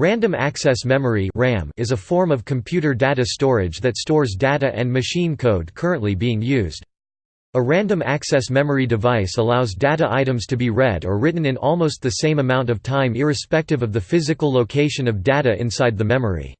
Random access memory (RAM) is a form of computer data storage that stores data and machine code currently being used. A random access memory device allows data items to be read or written in almost the same amount of time irrespective of the physical location of data inside the memory.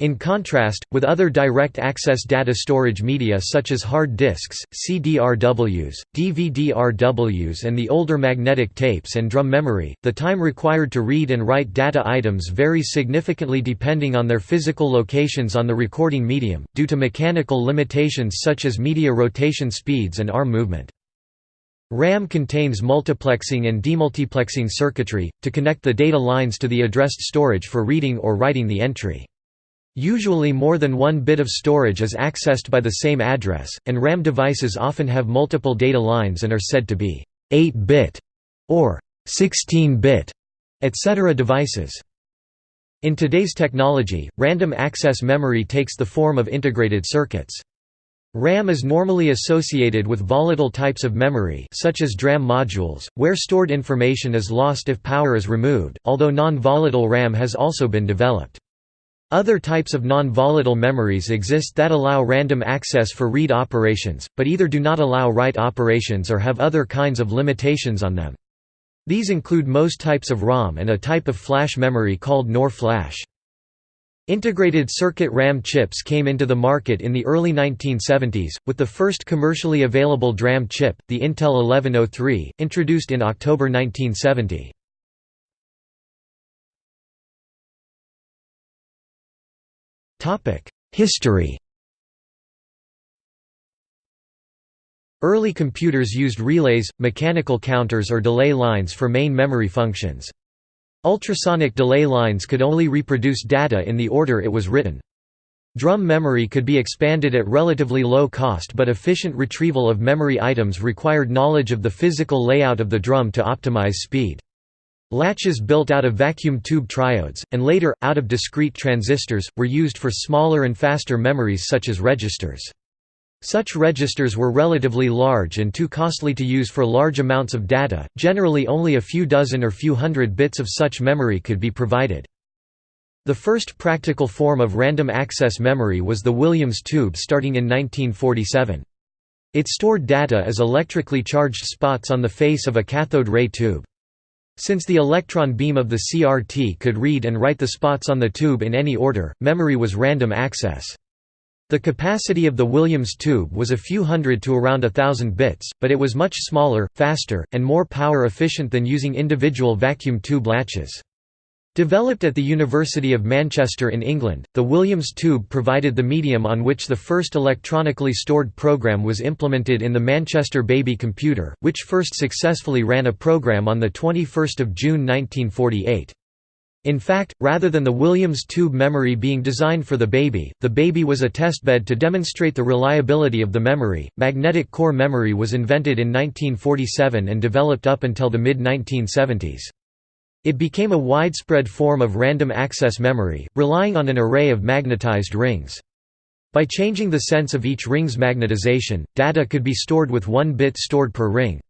In contrast, with other direct access data storage media such as hard disks, CDRWs, DVD-RWs and the older magnetic tapes and drum memory, the time required to read and write data items varies significantly depending on their physical locations on the recording medium, due to mechanical limitations such as media rotation speeds and arm movement. RAM contains multiplexing and demultiplexing circuitry, to connect the data lines to the addressed storage for reading or writing the entry. Usually more than one bit of storage is accessed by the same address, and RAM devices often have multiple data lines and are said to be 8-bit or 16-bit, etc. devices. In today's technology, random access memory takes the form of integrated circuits. RAM is normally associated with volatile types of memory such as DRAM modules, where stored information is lost if power is removed, although non-volatile RAM has also been developed. Other types of non-volatile memories exist that allow random access for read operations, but either do not allow write operations or have other kinds of limitations on them. These include most types of ROM and a type of flash memory called NOR flash. Integrated circuit RAM chips came into the market in the early 1970s, with the first commercially available DRAM chip, the Intel 1103, introduced in October 1970. History Early computers used relays, mechanical counters or delay lines for main memory functions. Ultrasonic delay lines could only reproduce data in the order it was written. Drum memory could be expanded at relatively low cost but efficient retrieval of memory items required knowledge of the physical layout of the drum to optimize speed. Latches built out of vacuum tube triodes, and later, out of discrete transistors, were used for smaller and faster memories such as registers. Such registers were relatively large and too costly to use for large amounts of data, generally only a few dozen or few hundred bits of such memory could be provided. The first practical form of random access memory was the Williams tube starting in 1947. It stored data as electrically charged spots on the face of a cathode ray tube. Since the electron beam of the CRT could read and write the spots on the tube in any order, memory was random access. The capacity of the Williams tube was a few hundred to around a thousand bits, but it was much smaller, faster, and more power efficient than using individual vacuum tube latches. Developed at the University of Manchester in England, the Williams tube provided the medium on which the first electronically stored program was implemented in the Manchester Baby computer, which first successfully ran a program on 21 June 1948. In fact, rather than the Williams tube memory being designed for the baby, the baby was a testbed to demonstrate the reliability of the memory. Magnetic core memory was invented in 1947 and developed up until the mid 1970s. It became a widespread form of random access memory, relying on an array of magnetized rings. By changing the sense of each ring's magnetization, data could be stored with one bit stored per ring.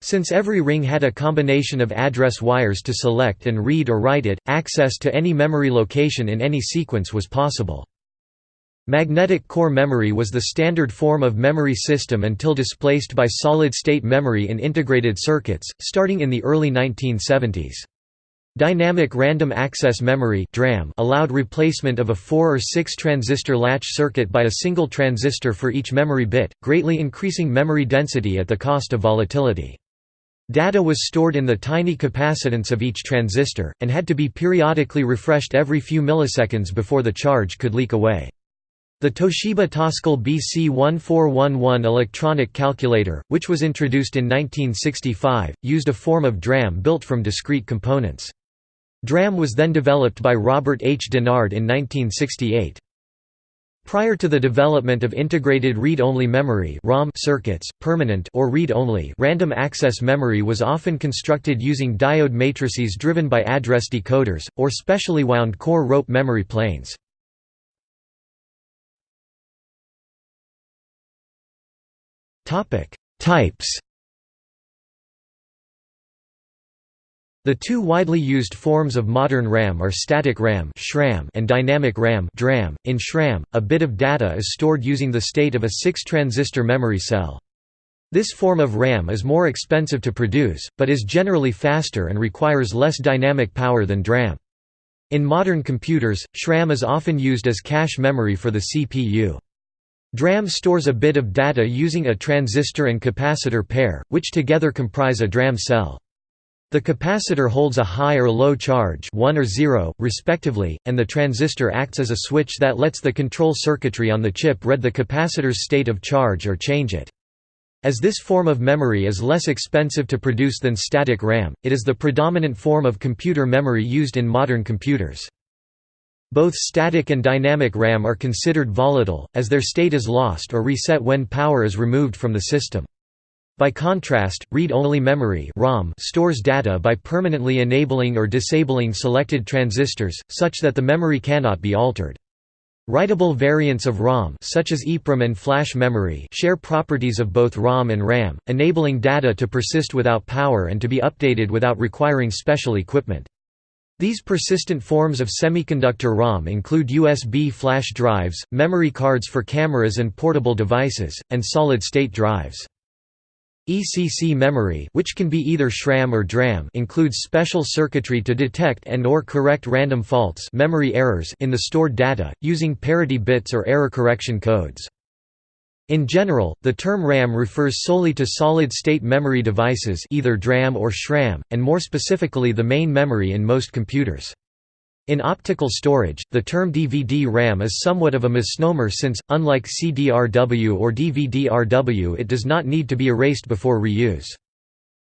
Since every ring had a combination of address wires to select and read or write it, access to any memory location in any sequence was possible. Magnetic core memory was the standard form of memory system until displaced by solid-state memory in integrated circuits, starting in the early 1970s. Dynamic Random Access Memory (DRAM) allowed replacement of a 4 or 6 transistor latch circuit by a single transistor for each memory bit, greatly increasing memory density at the cost of volatility. Data was stored in the tiny capacitance of each transistor, and had to be periodically refreshed every few milliseconds before the charge could leak away. The Toshiba Toscal BC1411 electronic calculator, which was introduced in 1965, used a form of DRAM built from discrete components. DRAM was then developed by Robert H. Dennard in 1968. Prior to the development of integrated read-only memory (ROM) circuits, permanent or read-only random access memory was often constructed using diode matrices driven by address decoders or specially wound core rope memory planes. Topic: Types The two widely used forms of modern RAM are static RAM and dynamic RAM .In SRAM, a bit of data is stored using the state of a 6-transistor memory cell. This form of RAM is more expensive to produce, but is generally faster and requires less dynamic power than DRAM. In modern computers, SRAM is often used as cache memory for the CPU. DRAM stores a bit of data using a transistor and capacitor pair, which together comprise a DRAM cell. The capacitor holds a high or low charge 1 or 0, respectively, and the transistor acts as a switch that lets the control circuitry on the chip read the capacitor's state of charge or change it. As this form of memory is less expensive to produce than static RAM, it is the predominant form of computer memory used in modern computers. Both static and dynamic RAM are considered volatile, as their state is lost or reset when power is removed from the system. By contrast, read-only memory ROM stores data by permanently enabling or disabling selected transistors, such that the memory cannot be altered. Writable variants of ROM such as EEPROM and flash memory share properties of both ROM and RAM, enabling data to persist without power and to be updated without requiring special equipment. These persistent forms of semiconductor ROM include USB flash drives, memory cards for cameras and portable devices, and solid-state drives. ECC memory which can be either SRAM or DRAM includes special circuitry to detect and or correct random faults memory errors in the stored data, using parity bits or error correction codes. In general, the term RAM refers solely to solid-state memory devices either DRAM or SRAM, and more specifically the main memory in most computers. In optical storage, the term DVD-RAM is somewhat of a misnomer since, unlike CDRW or DVD-RW it does not need to be erased before reuse.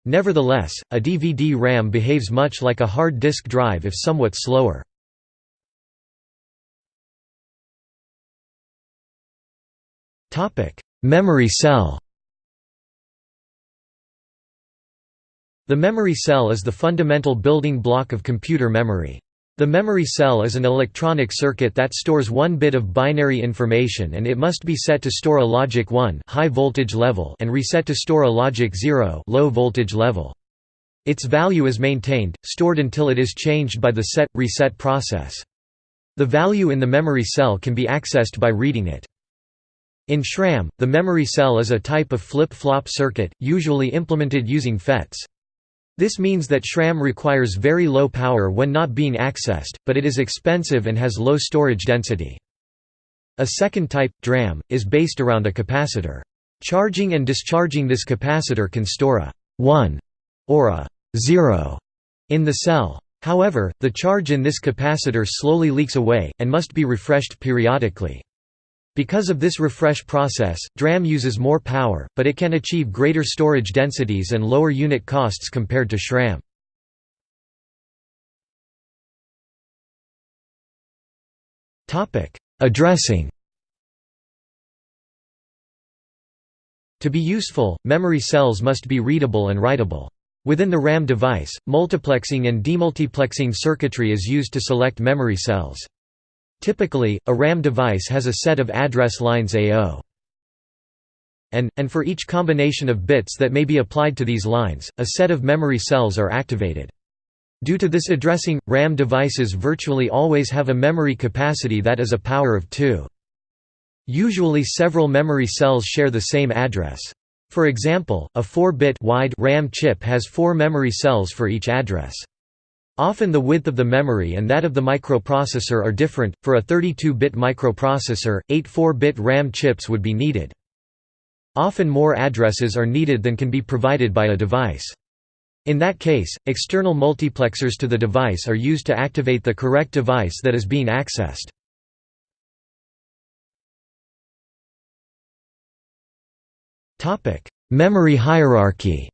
Nevertheless, a DVD-RAM behaves much like a hard disk drive if somewhat slower. Memory cell The memory cell is the fundamental building block of computer memory. The memory cell is an electronic circuit that stores one bit of binary information and it must be set to store a logic 1 high voltage level and reset to store a logic 0 low voltage level. Its value is maintained, stored until it is changed by the set-reset process. The value in the memory cell can be accessed by reading it. In SRAM, the memory cell is a type of flip-flop circuit, usually implemented using FETs. This means that SRAM requires very low power when not being accessed, but it is expensive and has low storage density. A second type, DRAM, is based around a capacitor. Charging and discharging this capacitor can store a 1 or a 0 in the cell. However, the charge in this capacitor slowly leaks away, and must be refreshed periodically. Because of this refresh process, DRAM uses more power, but it can achieve greater storage densities and lower unit costs compared to SRAM. Addressing To be useful, memory cells must be readable and writable. Within the RAM device, multiplexing and demultiplexing circuitry is used to select memory cells. Typically, a RAM device has a set of address lines A0 and, and for each combination of bits that may be applied to these lines, a set of memory cells are activated. Due to this addressing, RAM devices virtually always have a memory capacity that is a power of 2. Usually several memory cells share the same address. For example, a 4-bit wide RAM chip has four memory cells for each address. Often the width of the memory and that of the microprocessor are different. For a 32-bit microprocessor, 8 4-bit RAM chips would be needed. Often more addresses are needed than can be provided by a device. In that case, external multiplexers to the device are used to activate the correct device that is being accessed. Memory hierarchy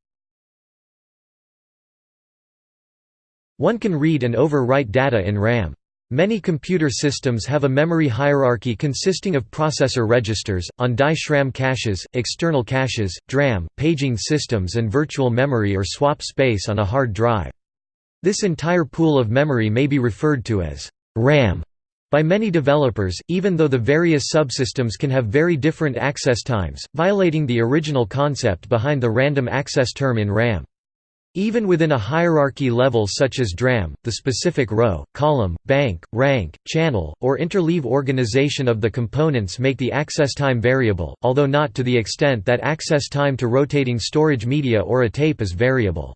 One can read and overwrite data in RAM. Many computer systems have a memory hierarchy consisting of processor registers, on-die SRAM caches, external caches, DRAM, paging systems and virtual memory or swap space on a hard drive. This entire pool of memory may be referred to as RAM by many developers, even though the various subsystems can have very different access times, violating the original concept behind the random access term in RAM. Even within a hierarchy level such as DRAM, the specific row, column, bank, rank, channel, or interleave organization of the components make the access time variable, although not to the extent that access time to rotating storage media or a tape is variable.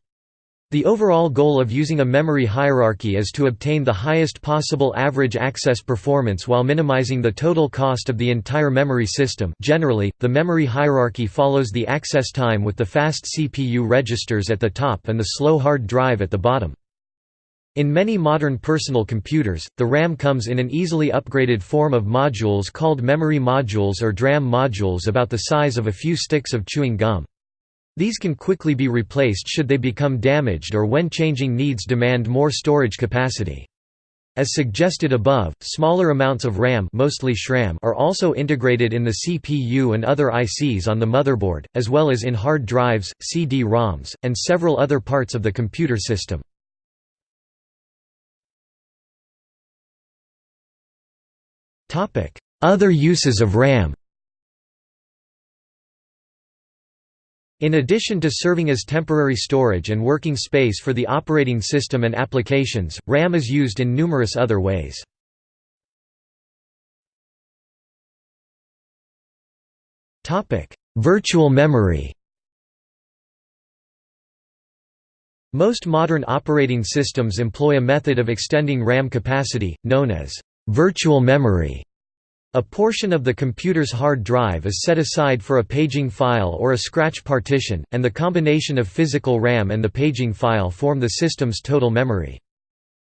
The overall goal of using a memory hierarchy is to obtain the highest possible average access performance while minimizing the total cost of the entire memory system generally, the memory hierarchy follows the access time with the fast CPU registers at the top and the slow hard drive at the bottom. In many modern personal computers, the RAM comes in an easily upgraded form of modules called memory modules or DRAM modules about the size of a few sticks of chewing gum. These can quickly be replaced should they become damaged or when changing needs demand more storage capacity. As suggested above, smaller amounts of RAM mostly SRAM are also integrated in the CPU and other ICs on the motherboard, as well as in hard drives, CD-ROMs, and several other parts of the computer system. Other uses of RAM In addition to serving as temporary storage and working space for the operating system and applications, RAM is used in numerous other ways. Virtual memory Most modern operating systems employ a method of extending RAM capacity, known as virtual memory. A portion of the computer's hard drive is set aside for a paging file or a scratch partition, and the combination of physical RAM and the paging file form the system's total memory.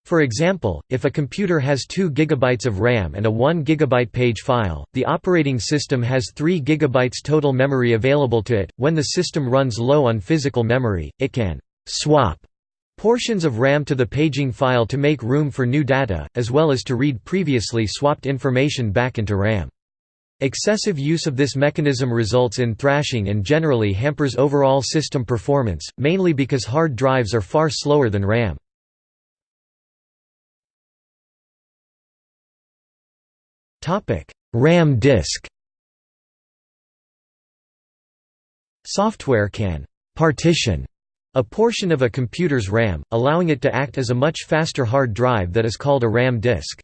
For example, if a computer has 2 GB of RAM and a 1 GB page file, the operating system has 3 GB total memory available to it. When the system runs low on physical memory, it can swap Portions of RAM to the paging file to make room for new data, as well as to read previously swapped information back into RAM. Excessive use of this mechanism results in thrashing and generally hampers overall system performance, mainly because hard drives are far slower than RAM. RAM disk Software can «partition» A portion of a computer's RAM, allowing it to act as a much faster hard drive that is called a RAM disk.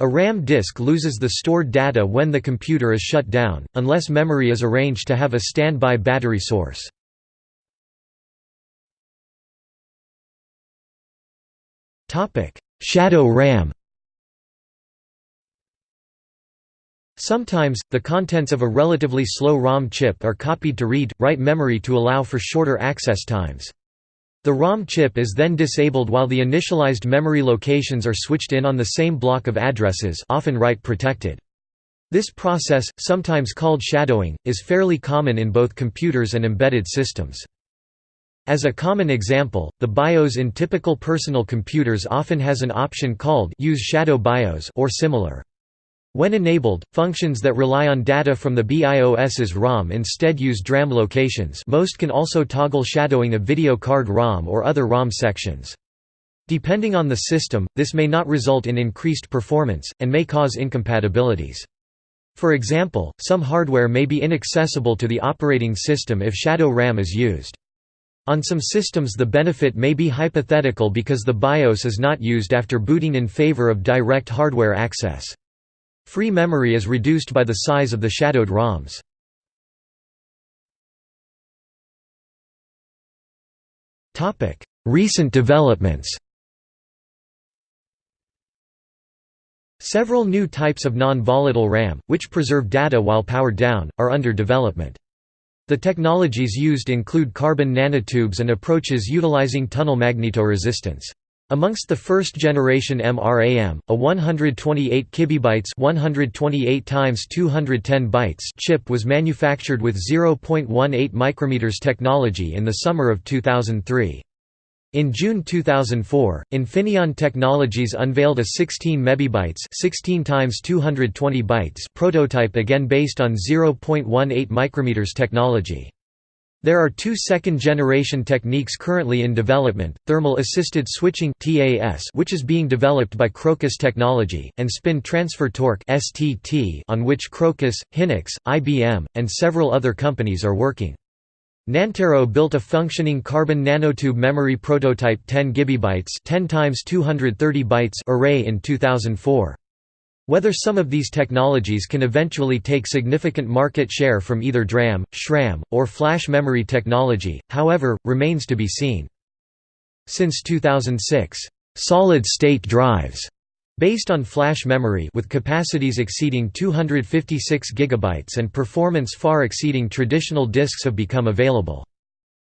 A RAM disk loses the stored data when the computer is shut down, unless memory is arranged to have a standby battery source. Shadow RAM Sometimes, the contents of a relatively slow ROM chip are copied to read, write memory to allow for shorter access times. The ROM chip is then disabled while the initialized memory locations are switched in on the same block of addresses often write protected. This process, sometimes called shadowing, is fairly common in both computers and embedded systems. As a common example, the BIOS in typical personal computers often has an option called Use Shadow BIOS or similar. When enabled, functions that rely on data from the BIOS's ROM instead use DRAM locations most can also toggle shadowing of video card ROM or other ROM sections. Depending on the system, this may not result in increased performance, and may cause incompatibilities. For example, some hardware may be inaccessible to the operating system if shadow RAM is used. On some systems the benefit may be hypothetical because the BIOS is not used after booting in favor of direct hardware access. Free memory is reduced by the size of the shadowed ROMs. Recent developments Several new types of non-volatile RAM, which preserve data while powered down, are under development. The technologies used include carbon nanotubes and approaches utilizing tunnel magnetoresistance. Amongst the first-generation MRAM, a 128 kibibytes 128 times 210 bytes chip was manufactured with 0.18 micrometers technology in the summer of 2003. In June 2004, Infineon Technologies unveiled a 16 mebibytes 16 times 220 bytes prototype again based on 0.18 micrometers technology. There are two second-generation techniques currently in development, thermal-assisted switching which is being developed by Crocus Technology, and spin transfer torque on which Crocus, Hynix, IBM, and several other companies are working. Nantero built a functioning carbon nanotube memory prototype 10 GB 10 times 230 bytes array in 2004. Whether some of these technologies can eventually take significant market share from either DRAM, SRAM, or flash memory technology, however, remains to be seen. Since 2006, solid-state drives Based on flash memory with capacities exceeding 256 GB and performance far exceeding traditional disks have become available.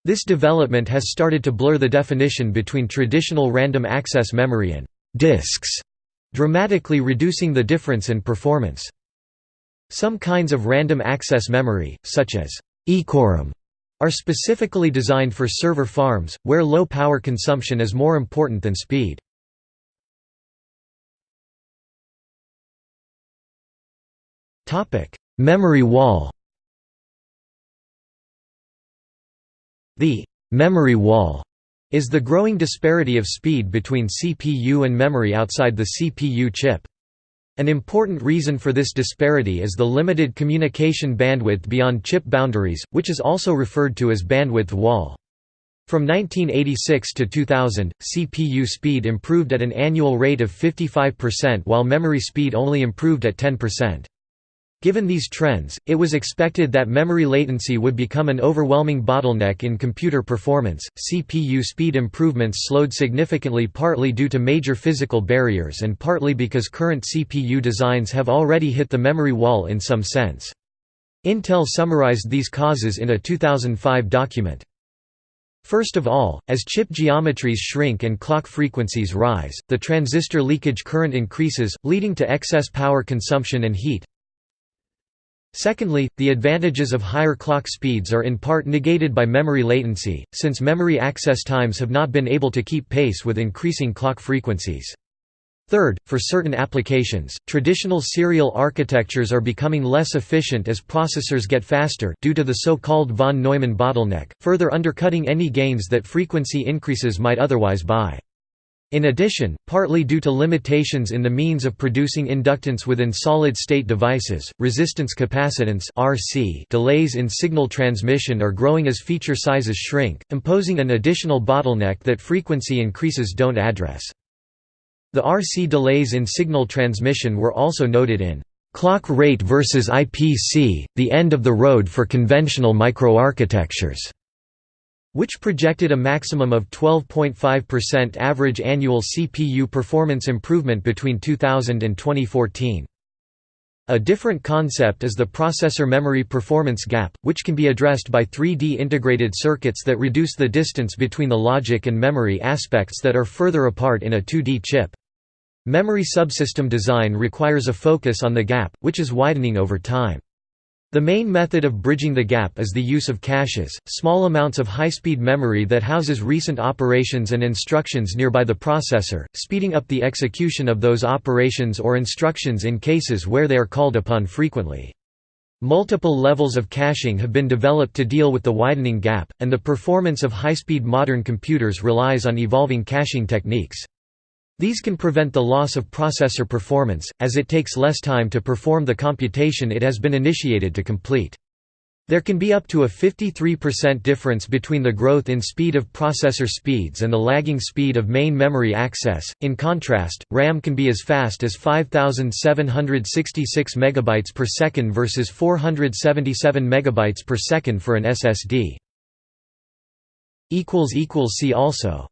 This development has started to blur the definition between traditional random access memory and disks, dramatically reducing the difference in performance. Some kinds of random access memory, such as EEPROM, are specifically designed for server farms, where low power consumption is more important than speed. Memory wall The «memory wall» is the growing disparity of speed between CPU and memory outside the CPU chip. An important reason for this disparity is the limited communication bandwidth beyond chip boundaries, which is also referred to as bandwidth wall. From 1986 to 2000, CPU speed improved at an annual rate of 55% while memory speed only improved at 10%. Given these trends, it was expected that memory latency would become an overwhelming bottleneck in computer performance. CPU speed improvements slowed significantly partly due to major physical barriers and partly because current CPU designs have already hit the memory wall in some sense. Intel summarized these causes in a 2005 document. First of all, as chip geometries shrink and clock frequencies rise, the transistor leakage current increases, leading to excess power consumption and heat, Secondly, the advantages of higher clock speeds are in part negated by memory latency, since memory access times have not been able to keep pace with increasing clock frequencies. Third, for certain applications, traditional serial architectures are becoming less efficient as processors get faster due to the so-called von Neumann bottleneck, further undercutting any gains that frequency increases might otherwise buy. In addition, partly due to limitations in the means of producing inductance within solid-state devices, resistance capacitance (RC) delays in signal transmission are growing as feature sizes shrink, imposing an additional bottleneck that frequency increases don't address. The RC delays in signal transmission were also noted in Clock Rate versus IPC: The End of the Road for Conventional Microarchitectures which projected a maximum of 12.5% average annual CPU performance improvement between 2000 and 2014. A different concept is the processor memory performance gap, which can be addressed by 3D integrated circuits that reduce the distance between the logic and memory aspects that are further apart in a 2D chip. Memory subsystem design requires a focus on the gap, which is widening over time. The main method of bridging the gap is the use of caches, small amounts of high-speed memory that houses recent operations and instructions nearby the processor, speeding up the execution of those operations or instructions in cases where they are called upon frequently. Multiple levels of caching have been developed to deal with the widening gap, and the performance of high-speed modern computers relies on evolving caching techniques. These can prevent the loss of processor performance, as it takes less time to perform the computation it has been initiated to complete. There can be up to a 53% difference between the growth in speed of processor speeds and the lagging speed of main memory access. In contrast, RAM can be as fast as 5766 megabytes per second versus 477 megabytes per second for an SSD. equals equals see also